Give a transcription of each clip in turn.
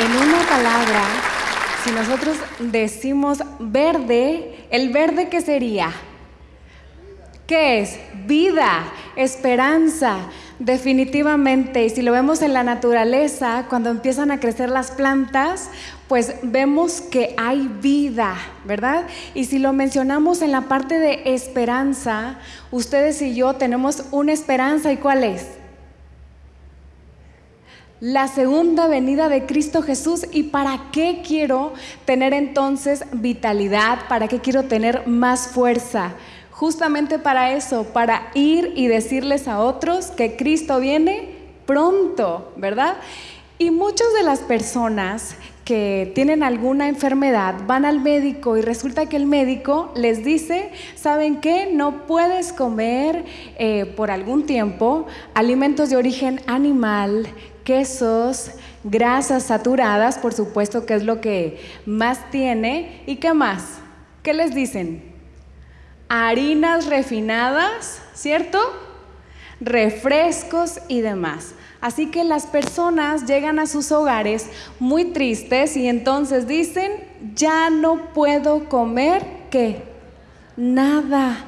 en una palabra, si nosotros decimos verde, ¿el verde qué sería? ¿Qué es? Vida, esperanza, definitivamente. Y si lo vemos en la naturaleza, cuando empiezan a crecer las plantas, pues vemos que hay vida, ¿verdad? Y si lo mencionamos en la parte de esperanza, ustedes y yo tenemos una esperanza, ¿y cuál es? La segunda venida de Cristo Jesús y para qué quiero tener entonces vitalidad, para qué quiero tener más fuerza. Justamente para eso, para ir y decirles a otros que Cristo viene pronto, ¿verdad? Y muchas de las personas que tienen alguna enfermedad van al médico y resulta que el médico les dice, ¿saben qué? No puedes comer eh, por algún tiempo alimentos de origen animal quesos, grasas saturadas, por supuesto que es lo que más tiene. ¿Y qué más? ¿Qué les dicen? Harinas refinadas, ¿cierto? Refrescos y demás. Así que las personas llegan a sus hogares muy tristes y entonces dicen, ya no puedo comer, ¿qué? Nada.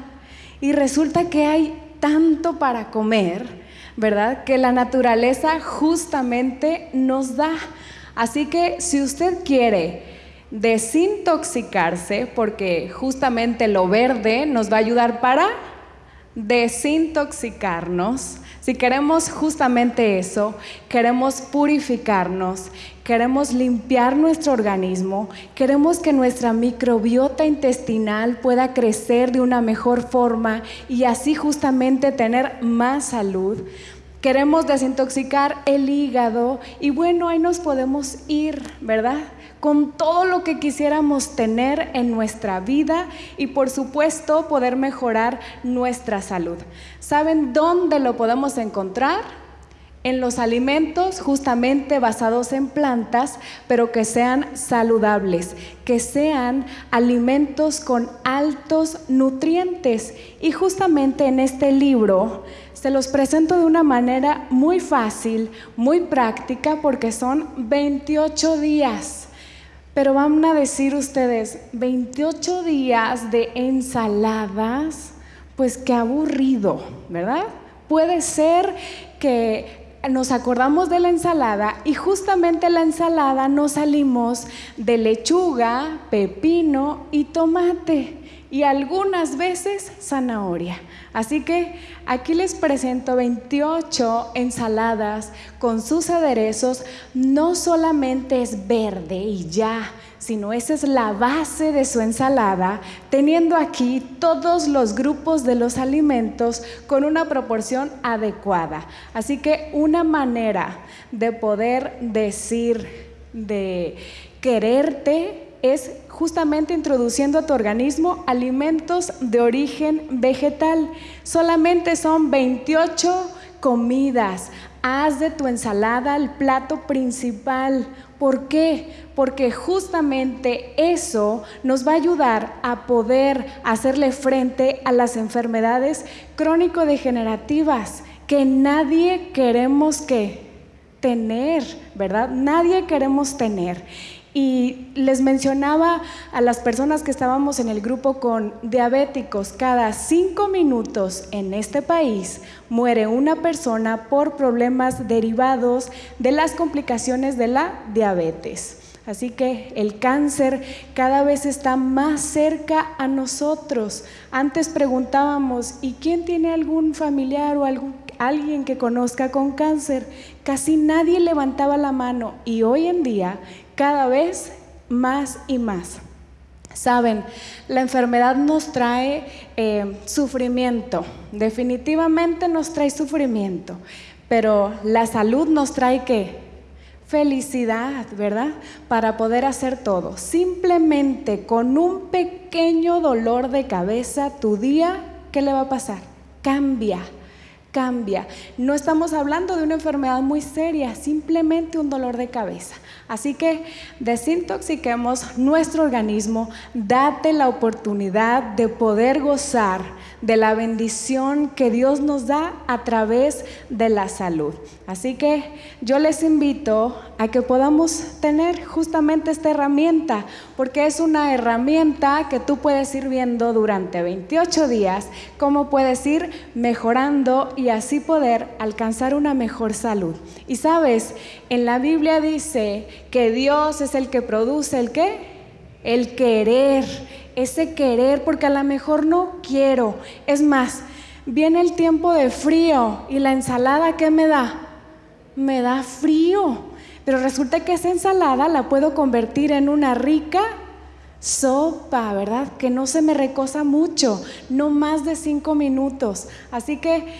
Y resulta que hay tanto para comer ¿verdad? Que la naturaleza justamente nos da. Así que si usted quiere desintoxicarse, porque justamente lo verde nos va a ayudar para desintoxicarnos, si queremos justamente eso, queremos purificarnos, queremos limpiar nuestro organismo, queremos que nuestra microbiota intestinal pueda crecer de una mejor forma y así justamente tener más salud. Queremos desintoxicar el hígado y bueno, ahí nos podemos ir, ¿verdad? con todo lo que quisiéramos tener en nuestra vida y por supuesto poder mejorar nuestra salud. ¿Saben dónde lo podemos encontrar? En los alimentos justamente basados en plantas, pero que sean saludables, que sean alimentos con altos nutrientes. Y justamente en este libro se los presento de una manera muy fácil, muy práctica, porque son 28 días pero van a decir ustedes, 28 días de ensaladas, pues qué aburrido, ¿verdad? Puede ser que nos acordamos de la ensalada y justamente la ensalada nos salimos de lechuga, pepino y tomate y algunas veces zanahoria. Así que aquí les presento 28 ensaladas con sus aderezos. No solamente es verde y ya, sino esa es la base de su ensalada, teniendo aquí todos los grupos de los alimentos con una proporción adecuada. Así que una manera de poder decir, de quererte, es justamente introduciendo a tu organismo alimentos de origen vegetal. Solamente son 28 comidas. Haz de tu ensalada el plato principal. ¿Por qué? Porque justamente eso nos va a ayudar a poder hacerle frente a las enfermedades crónico-degenerativas que nadie queremos que tener, ¿verdad? Nadie queremos tener. Y les mencionaba a las personas que estábamos en el grupo con diabéticos, cada cinco minutos en este país muere una persona por problemas derivados de las complicaciones de la diabetes. Así que el cáncer cada vez está más cerca a nosotros. Antes preguntábamos, ¿y quién tiene algún familiar o algún, alguien que conozca con cáncer? Casi nadie levantaba la mano y hoy en día cada vez más y más. Saben, la enfermedad nos trae eh, sufrimiento, definitivamente nos trae sufrimiento, pero la salud nos trae qué? Felicidad, ¿verdad? Para poder hacer todo. Simplemente con un pequeño dolor de cabeza, tu día, ¿qué le va a pasar? Cambia cambia. No estamos hablando de una enfermedad muy seria, simplemente un dolor de cabeza. Así que desintoxiquemos nuestro organismo, date la oportunidad de poder gozar de la bendición que Dios nos da a través de la salud. Así que yo les invito a que podamos tener justamente esta herramienta, porque es una herramienta que tú puedes ir viendo durante 28 días, cómo puedes ir mejorando y así poder alcanzar una mejor salud. Y sabes, en la Biblia dice que Dios es el que produce el qué? El querer ese querer, porque a lo mejor no quiero. Es más, viene el tiempo de frío y la ensalada, ¿qué me da? Me da frío. Pero resulta que esa ensalada la puedo convertir en una rica sopa, ¿verdad? Que no se me recosa mucho, no más de cinco minutos. Así que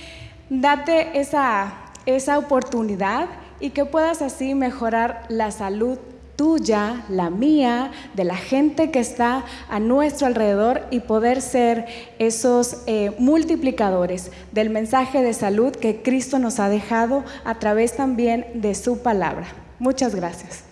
date esa, esa oportunidad y que puedas así mejorar la salud tuya, la mía, de la gente que está a nuestro alrededor y poder ser esos eh, multiplicadores del mensaje de salud que Cristo nos ha dejado a través también de su palabra. Muchas gracias.